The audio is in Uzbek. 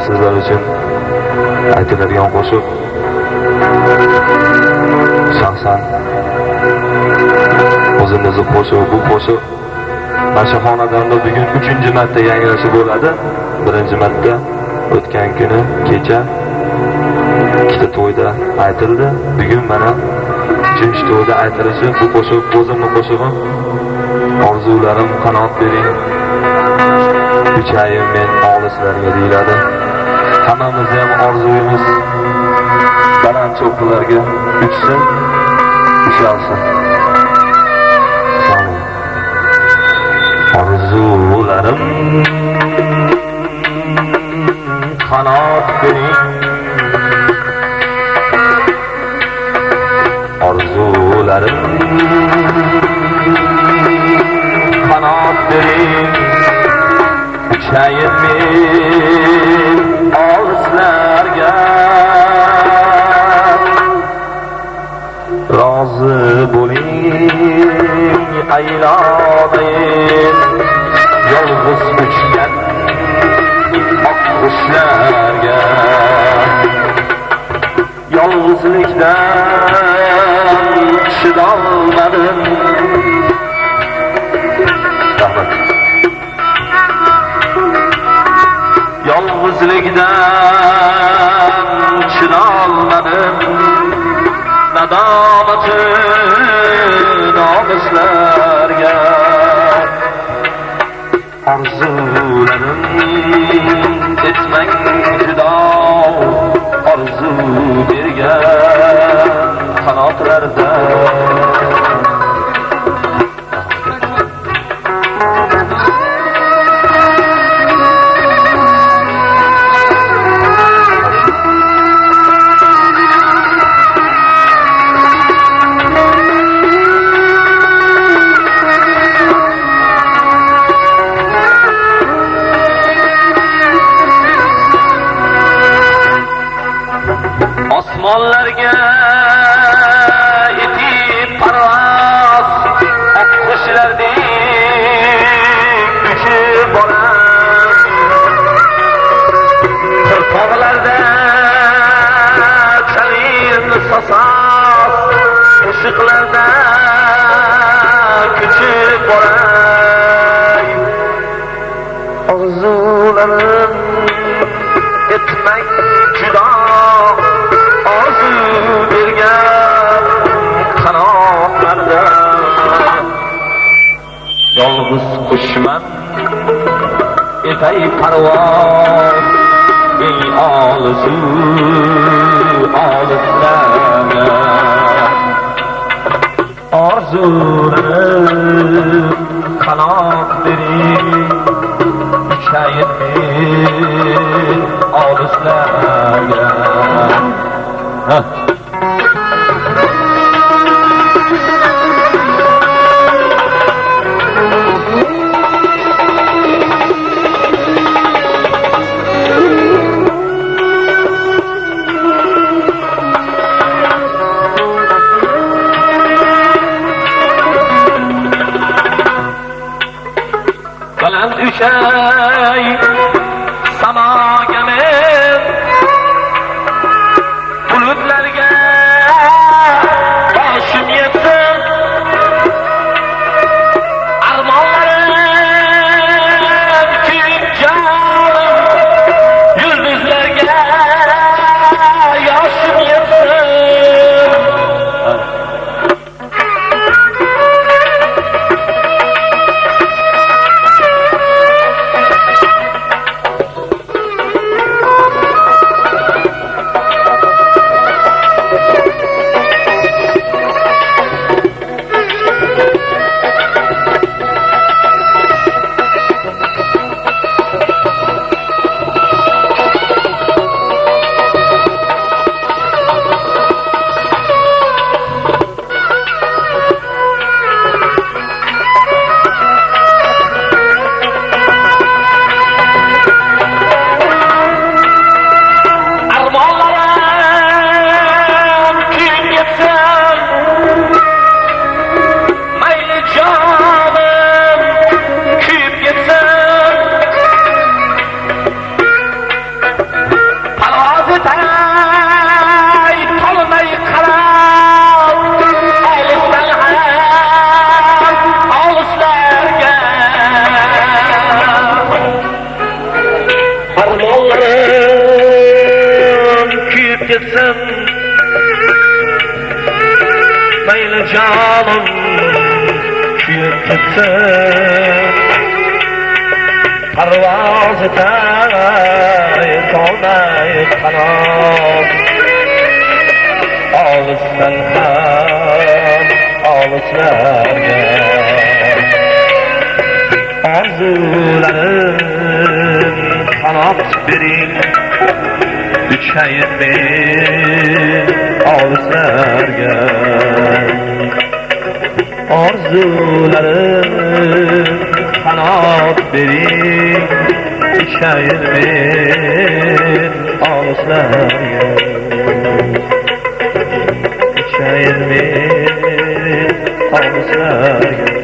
hozir sizlar uchun aytiladigan qo'shiq. Shaxsan o'zimizni qo'shiq bu qo'shiq mana shu xonadonda bugun uchinchi marta yangrashi bo'ladi. Birinchi marta o'tgan kuni kecha ikkita to'yda aytildi. Bugun mana uchinchi to'yda aytilishi bu qo'shiq o'zimni qo'shig'im orzularim qanot bering uchayim men olislarga deyiladi. Hammamizni ham orzuyimiz. Baland cho'qqilarga uchsin ushalsin. Orzularim. Qanot bering orzularim. Qanot bering uchayin men Leyla'dayım Yalnız üçgen Akmışlerge Yalnızlıktan Çıdalmadım Yalnızlıktan Çıdalmadım Nadamatım i'm arzuların etmang judo orzu bergan qanotlarda yolg'iz qushman epay parvoz eng olisu olislarda orzuni qanot bering uchayib الإسلام ها شيء gitsem Meyli canım Kuyup gitsem Parvaz etay Tonay kanat Ağlısdan hem Ağlıslarga Arzularım kanat verin Düşeyim bir al sergen Arzularım kanat verin Düşeyim bir al sergen Düşeyim bir al sergen